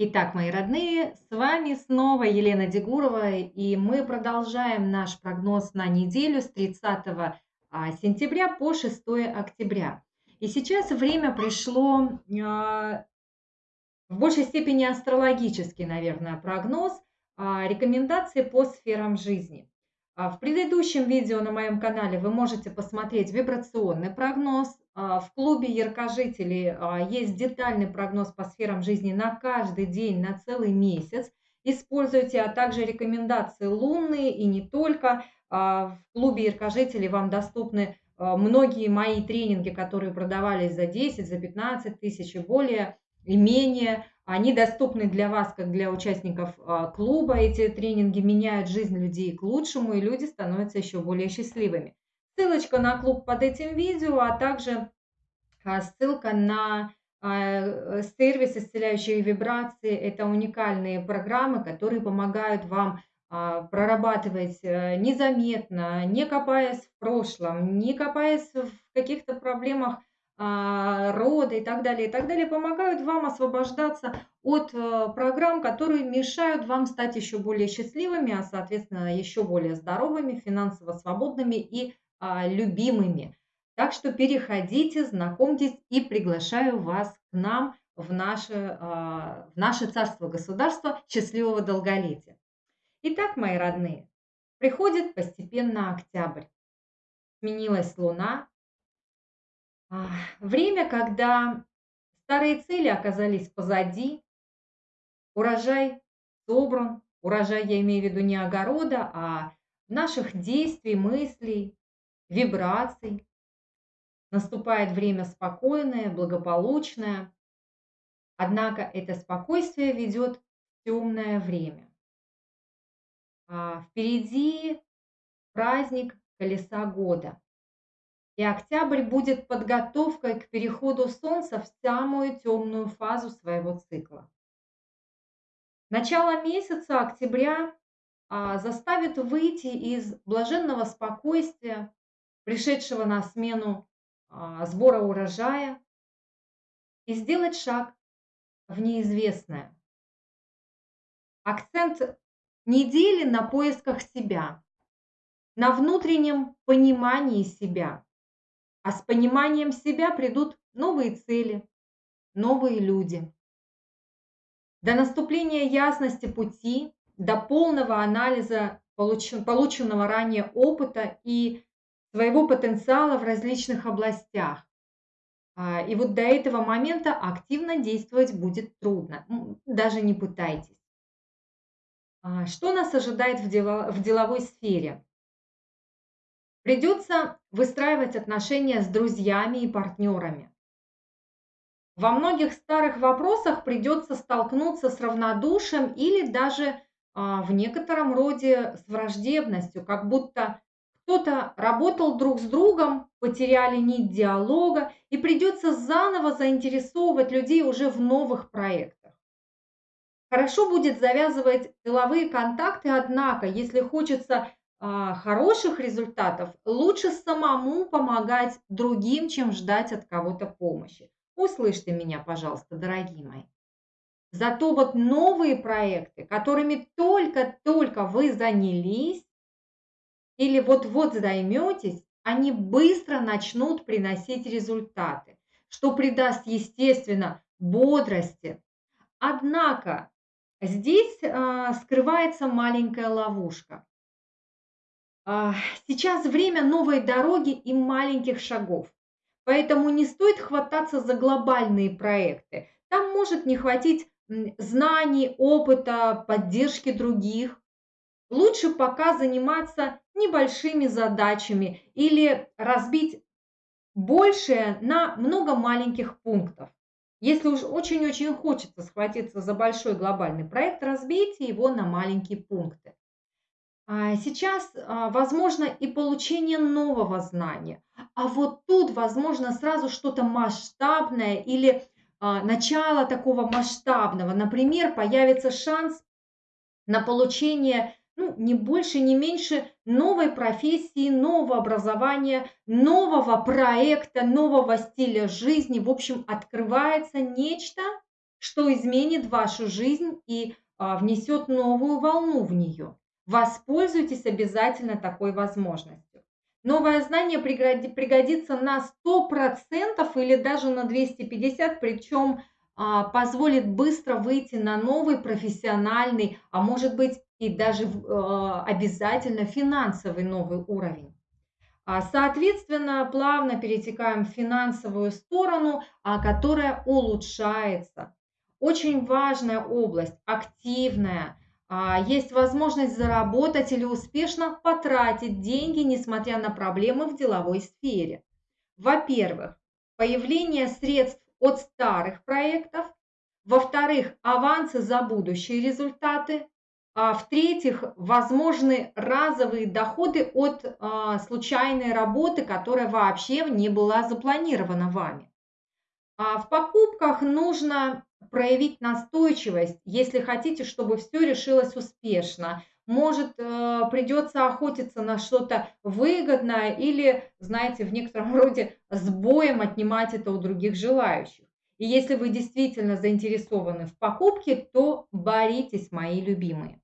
Итак, мои родные, с вами снова Елена Дегурова, и мы продолжаем наш прогноз на неделю с 30 а, сентября по 6 октября. И сейчас время пришло а, в большей степени астрологический, наверное, прогноз, а, рекомендации по сферам жизни. В предыдущем видео на моем канале вы можете посмотреть вибрационный прогноз, в клубе яркожителей а, есть детальный прогноз по сферам жизни на каждый день, на целый месяц. Используйте, а также рекомендации лунные и не только. А, в клубе яркожителей вам доступны многие мои тренинги, которые продавались за 10, за 15 тысяч и более, и менее. Они доступны для вас, как для участников клуба. Эти тренинги меняют жизнь людей к лучшему, и люди становятся еще более счастливыми. Ссылочка на клуб под этим видео, а также а, ссылка на а, сервис исцеляющих вибраций. Это уникальные программы, которые помогают вам а, прорабатывать э, незаметно, не копаясь в прошлом, не копаясь в каких-то проблемах рода и так далее, и так далее, помогают вам освобождаться от э, программ, которые мешают вам стать еще более счастливыми, а соответственно еще более здоровыми, финансово свободными и любимыми. Так что переходите, знакомьтесь и приглашаю вас к нам в наше, а, в наше царство-государство счастливого долголетия. Итак, мои родные, приходит постепенно октябрь. Сменилась луна. А, время, когда старые цели оказались позади, урожай собран, урожай я имею в виду не огорода, а наших действий, мыслей, вибраций. Наступает время спокойное, благополучное. Однако это спокойствие ведет в темное время. А впереди праздник колеса года. И октябрь будет подготовкой к переходу Солнца в самую темную фазу своего цикла. Начало месяца октября а, заставит выйти из блаженного спокойствия, пришедшего на смену а, сбора урожая, и сделать шаг в неизвестное. Акцент недели на поисках себя, на внутреннем понимании себя. А с пониманием себя придут новые цели, новые люди. До наступления ясности пути, до полного анализа полученного ранее опыта и своего потенциала в различных областях. А, и вот до этого момента активно действовать будет трудно. Даже не пытайтесь. А, что нас ожидает в, дело, в деловой сфере? Придется выстраивать отношения с друзьями и партнерами. Во многих старых вопросах придется столкнуться с равнодушием или даже а, в некотором роде с враждебностью, как будто кто-то работал друг с другом, потеряли нить диалога, и придется заново заинтересовывать людей уже в новых проектах. Хорошо будет завязывать деловые контакты, однако, если хочется а, хороших результатов, лучше самому помогать другим, чем ждать от кого-то помощи. Услышьте меня, пожалуйста, дорогие мои. Зато вот новые проекты, которыми только-только вы занялись, или вот-вот займетесь, они быстро начнут приносить результаты, что придаст, естественно, бодрости. Однако здесь э, скрывается маленькая ловушка. Э, сейчас время новой дороги и маленьких шагов. Поэтому не стоит хвататься за глобальные проекты. Там может не хватить знаний, опыта, поддержки других. Лучше пока заниматься небольшими задачами или разбить большее на много маленьких пунктов. Если уж очень-очень хочется схватиться за большой глобальный проект, разбейте его на маленькие пункты. А сейчас а, возможно и получение нового знания, а вот тут возможно сразу что-то масштабное или а, начало такого масштабного. Например, появится шанс на получение ну, не больше, не меньше новой профессии, нового образования, нового проекта, нового стиля жизни. В общем, открывается нечто что изменит вашу жизнь и а, внесет новую волну в нее. Воспользуйтесь обязательно такой возможностью. Новое знание пригодится на 100% или даже на 250%, причем а, позволит быстро выйти на новый профессиональный, а может быть и даже а, обязательно финансовый новый уровень. А, соответственно, плавно перетекаем в финансовую сторону, которая улучшается. Очень важная область, активная. Есть возможность заработать или успешно потратить деньги, несмотря на проблемы в деловой сфере. Во-первых, появление средств от старых проектов, во-вторых, авансы за будущие результаты, а в-третьих, возможны разовые доходы от а, случайной работы, которая вообще не была запланирована вами. А в покупках нужно проявить настойчивость, если хотите, чтобы все решилось успешно может, э, придется охотиться на что-то выгодное или, знаете, в некотором роде с боем отнимать это у других желающих. И если вы действительно заинтересованы в покупке, то боритесь, мои любимые.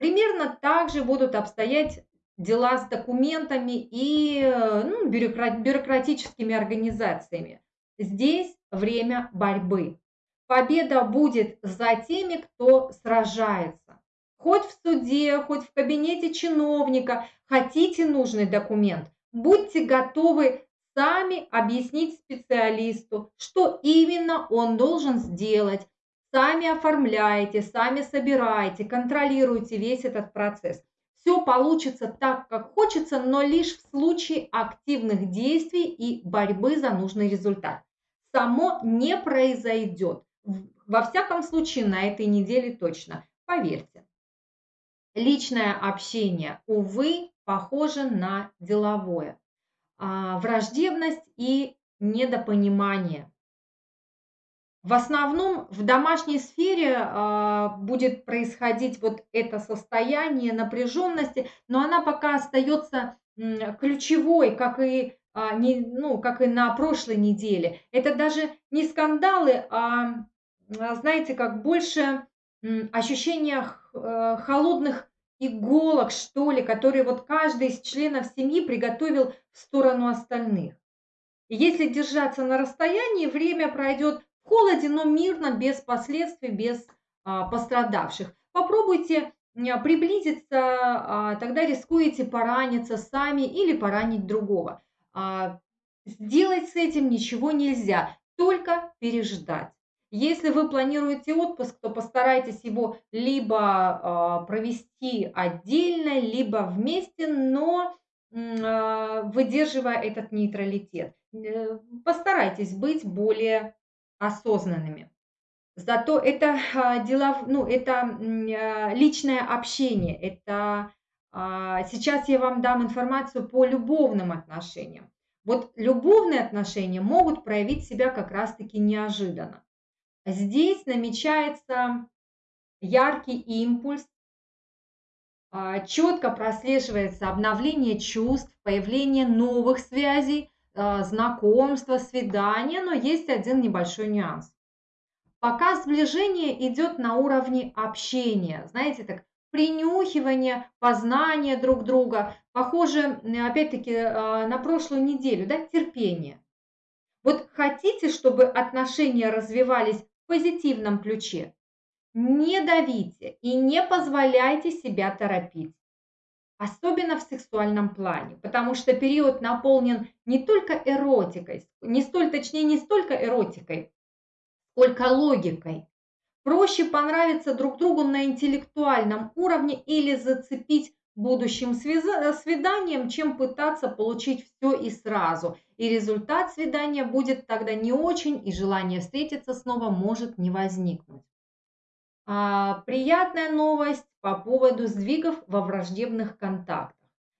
Примерно так же будут обстоять дела с документами и э, ну, бюрократическими организациями. Здесь время борьбы. Победа будет за теми, кто сражается хоть в суде, хоть в кабинете чиновника, хотите нужный документ, будьте готовы сами объяснить специалисту, что именно он должен сделать. Сами оформляете, сами собираете, контролируете весь этот процесс. Все получится так, как хочется, но лишь в случае активных действий и борьбы за нужный результат. Само не произойдет. Во всяком случае, на этой неделе точно. Поверьте. Личное общение, увы, похоже на деловое. А, враждебность и недопонимание. В основном в домашней сфере а, будет происходить вот это состояние напряженности, но она пока остается ключевой, как и, а, не, ну, как и на прошлой неделе. Это даже не скандалы, а, знаете, как больше ощущение Э, холодных иголок, что ли, которые вот каждый из членов семьи приготовил в сторону остальных. Если держаться на расстоянии, время пройдет холоде, но мирно, без последствий, без а, пострадавших. Попробуйте приблизиться, а, тогда рискуете пораниться сами или поранить другого. А, сделать с этим ничего нельзя, только переждать. Если вы планируете отпуск, то постарайтесь его либо провести отдельно, либо вместе, но выдерживая этот нейтралитет. Э, постарайтесь быть более осознанными. Зато это э, дела, ну, это э, личное общение. Это э, сейчас я вам дам информацию по любовным отношениям. Вот любовные отношения могут проявить себя как раз-таки неожиданно. Здесь намечается яркий импульс, а, четко прослеживается обновление чувств, появление новых связей, а, знакомства, свидания, но есть один небольшой нюанс. Пока сближение идет на уровне общения, знаете, так принюхивание, познание друг друга, похоже, опять-таки, а, на прошлую неделю, да, терпение. Вот хотите, чтобы отношения развивались позитивном ключе. Не давите и не позволяйте себя торопить. Особенно в сексуальном плане, потому что период наполнен не только эротикой, не столь, точнее не столько эротикой, сколько логикой. Проще понравиться друг другу на интеллектуальном уровне или зацепить будущим свиданием, чем пытаться получить все и сразу. И результат свидания будет тогда не очень, и желание встретиться снова может не возникнуть. А, приятная новость по поводу сдвигов во враждебных контактах.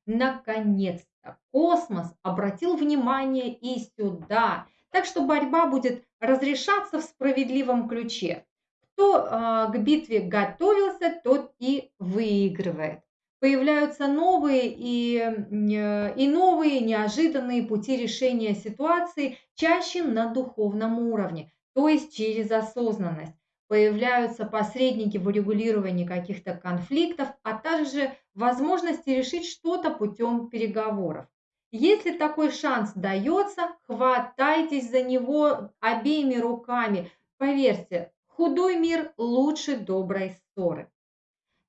Наконец-то космос обратил внимание и сюда. Так что борьба будет разрешаться в справедливом ключе. Кто э, к битве готовился, тот и выигрывает появляются новые и, э, и новые неожиданные пути решения ситуации, чаще на духовном уровне. то есть через осознанность. Появляются посредники в урегулировании каких-то конфликтов, а также возможности решить что-то путем переговоров. Если такой шанс дается, хватайтесь за него обеими руками. Поверьте, худой мир лучше доброй ссоры.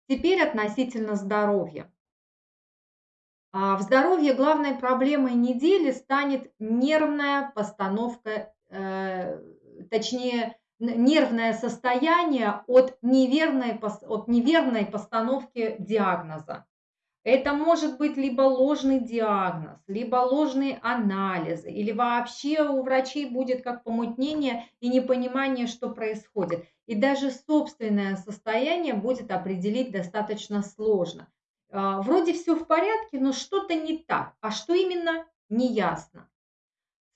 Теперь относительно здоровья. А в здоровье главной проблемой недели станет нервная постановка, э, точнее, нервное состояние от неверной, от неверной постановки диагноза. Это может быть либо ложный диагноз, либо ложные анализы, или вообще у врачей будет как помутнение и непонимание, что происходит. И даже собственное состояние будет определить достаточно сложно. А, вроде все в порядке, но что-то не так. А что именно, неясно.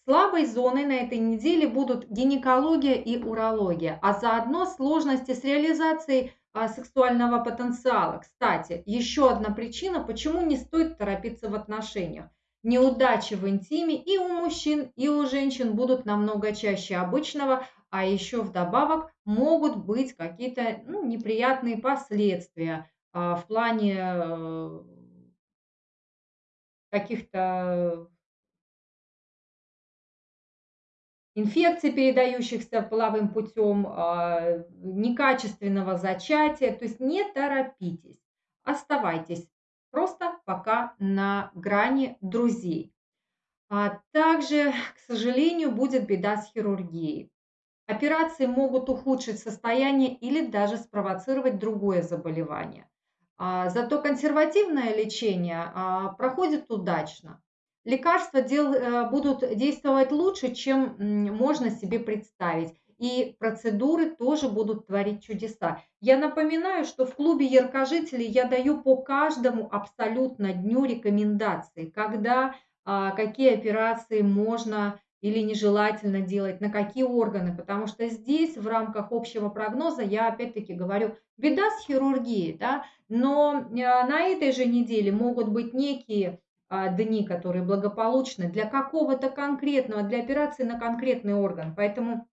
Слабой зоной на этой неделе будут гинекология и урология, а заодно сложности с реализацией а, сексуального потенциала. Кстати, еще одна причина, почему не стоит торопиться в отношениях. Неудачи в интиме и у мужчин, и у женщин будут намного чаще обычного, а еще вдобавок могут быть какие-то ну, неприятные последствия а, в плане э, каких-то инфекций, передающихся половым путем, а, некачественного зачатия. То есть не торопитесь, оставайтесь просто пока на грани друзей. А также, к сожалению, будет беда с хирургией. Операции могут ухудшить состояние или даже спровоцировать другое заболевание. А, зато консервативное лечение а, проходит удачно лекарства дел, э, будут действовать лучше, чем можно себе представить. И процедуры тоже будут творить чудеса. Я напоминаю, что в клубе яркожителей я даю по каждому абсолютно дню рекомендации, когда, а, какие операции можно или нежелательно делать, на какие органы, потому что здесь в рамках общего прогноза я опять-таки говорю, беда с хирургией, да, но э, на этой же неделе могут быть некие а, дни, которые благополучны для какого-то конкретного, для операции на конкретный орган. Поэтому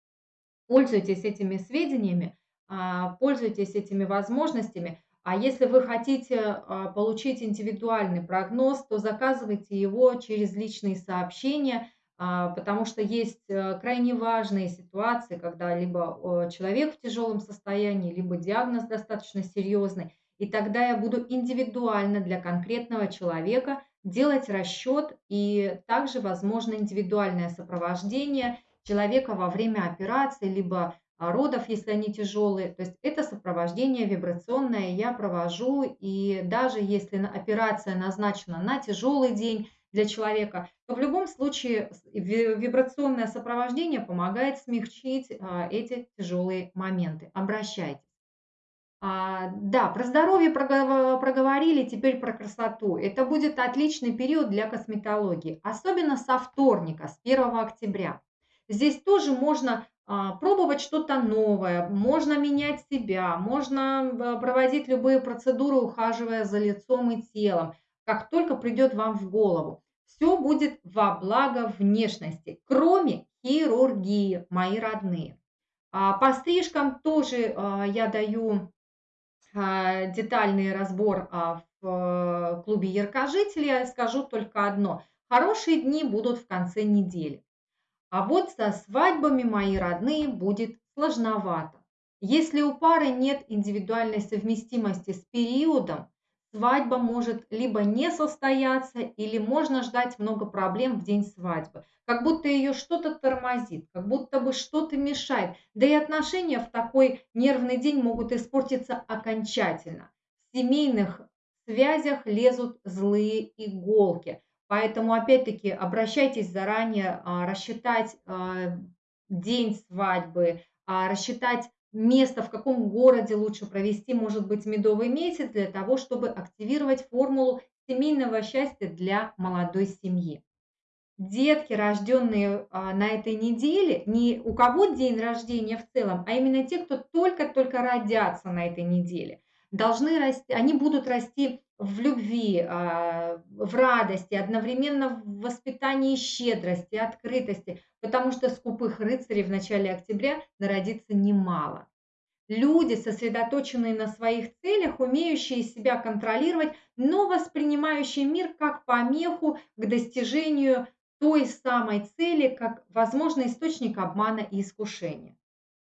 пользуйтесь этими сведениями, а, пользуйтесь этими возможностями. А если вы хотите а, получить индивидуальный прогноз, то заказывайте его через личные сообщения, потому что есть э, крайне важные ситуации, когда либо человек в тяжелом состоянии, либо диагноз достаточно серьезный. И тогда я буду индивидуально для конкретного человека – делать расчет и также возможно индивидуальное сопровождение человека во время операции, либо а, родов, если они тяжелые. То есть это сопровождение вибрационное я провожу, и даже если операция назначена на тяжелый день для человека, то в любом случае вибрационное сопровождение помогает смягчить а, эти тяжелые моменты. Обращайтесь. А, да, про здоровье проговорили, теперь про красоту. Это будет отличный период для косметологии, особенно со вторника, с 1 октября. Здесь тоже можно а, пробовать что-то новое, можно менять себя, можно а, проводить любые процедуры, ухаживая за лицом и телом, как только придет вам в голову. Все будет во благо внешности, кроме хирургии, мои родные. По стрижкам тоже я даю а, детальный разбор а, в э, клубе яркожителей, я скажу только одно. Хорошие дни будут в конце недели. А вот со свадьбами, мои родные, будет сложновато. Если у пары нет индивидуальной совместимости с периодом, свадьба может либо не состояться, или можно ждать много проблем в день свадьбы. Как будто ее что-то тормозит, как будто бы что-то мешает. Да и отношения в такой нервный день могут испортиться окончательно. В семейных связях лезут злые иголки. Поэтому, опять-таки, обращайтесь заранее, а, рассчитать а, день свадьбы, а, рассчитать место, в каком городе лучше провести, может быть, медовый месяц для того, чтобы активировать формулу семейного счастья для молодой семьи. Детки, рожденные а, на этой неделе, не у кого день рождения в целом, а именно те, кто только-только родятся на этой неделе. Должны расти, они будут расти в любви, а, в радости, одновременно в воспитании щедрости, открытости, потому что скупых рыцарей в начале октября народится немало. Люди, сосредоточенные на своих целях, умеющие себя контролировать, но воспринимающие мир как помеху к достижению той самой цели, как возможный источник обмана и искушения.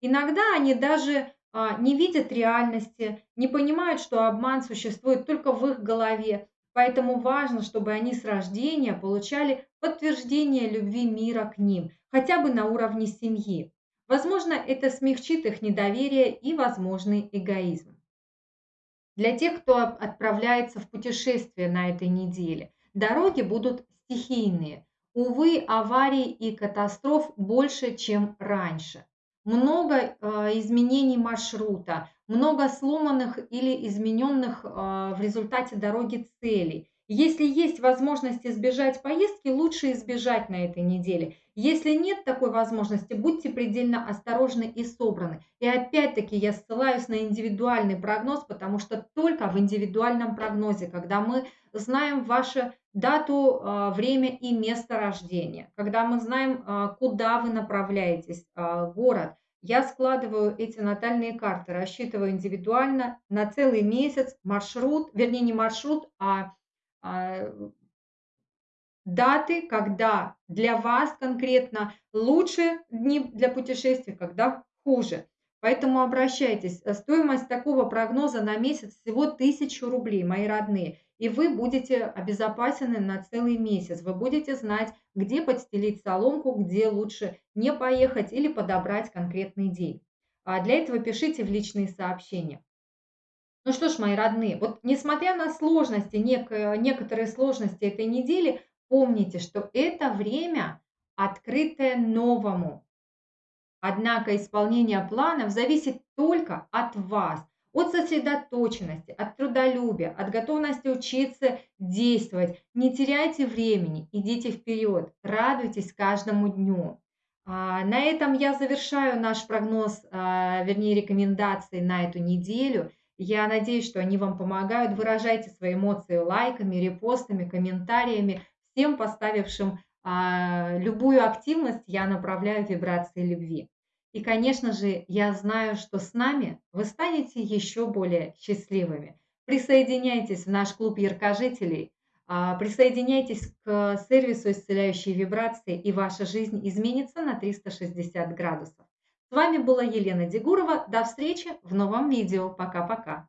Иногда они даже не видят реальности, не понимают, что обман существует только в их голове. Поэтому важно, чтобы они с рождения получали подтверждение любви мира к ним, хотя бы на уровне семьи. Возможно, это смягчит их недоверие и возможный эгоизм. Для тех, кто отправляется в путешествие на этой неделе, дороги будут стихийные. Увы, аварий и катастроф больше, чем раньше. Много э, изменений маршрута, много сломанных или измененных э, в результате дороги целей. Если есть возможность избежать поездки, лучше избежать на этой неделе. Если нет такой возможности, будьте предельно осторожны и собраны. И опять-таки я ссылаюсь на индивидуальный прогноз, потому что только в индивидуальном прогнозе, когда мы знаем вашу дату, а, время и место рождения, когда мы знаем, а, куда вы направляетесь, а, город, я складываю эти натальные карты, рассчитываю индивидуально на целый месяц маршрут, вернее не маршрут, а даты, когда для вас конкретно лучше дни для путешествий, когда хуже. Поэтому обращайтесь. Стоимость такого прогноза на месяц всего 1000 рублей, мои родные. И вы будете обезопасены на целый месяц. Вы будете знать, где подстелить соломку, где лучше не поехать или подобрать конкретный день. А для этого пишите в личные сообщения. Ну что ж, мои родные, вот несмотря на сложности, нек- некоторые сложности этой недели, помните, что это время, открытое новому. Однако исполнение планов зависит только от вас, от сосредоточенности, от трудолюбия, от готовности учиться действовать. Не теряйте времени, идите вперед, радуйтесь каждому дню. А, на этом я завершаю наш прогноз, а, вернее рекомендации на эту неделю. Я надеюсь, что они вам помогают. Выражайте свои эмоции лайками, репостами, комментариями. Всем поставившим а, любую активность я направляю вибрации любви. И, конечно же, я знаю, что с нами вы станете еще более счастливыми. Присоединяйтесь в наш клуб яркожителей, а, присоединяйтесь к сервису исцеляющей вибрации, и ваша жизнь изменится на 360 градусов. С вами была Елена Дегурова. До встречи в новом видео. Пока-пока.